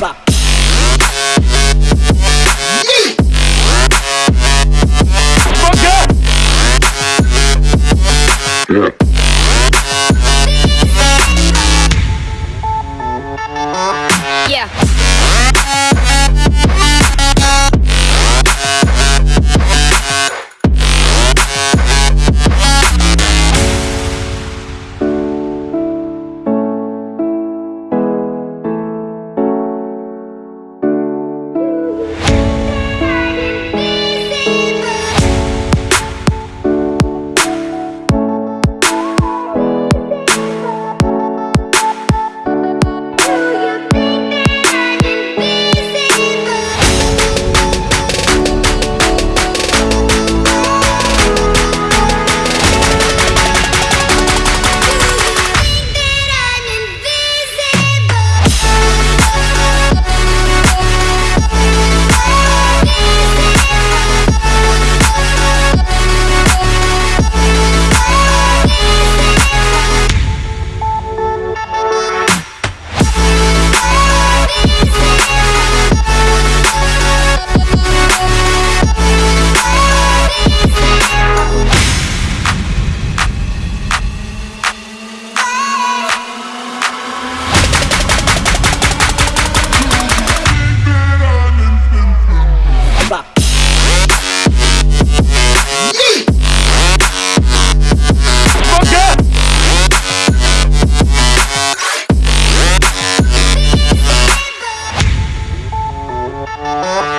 Bop. Bye.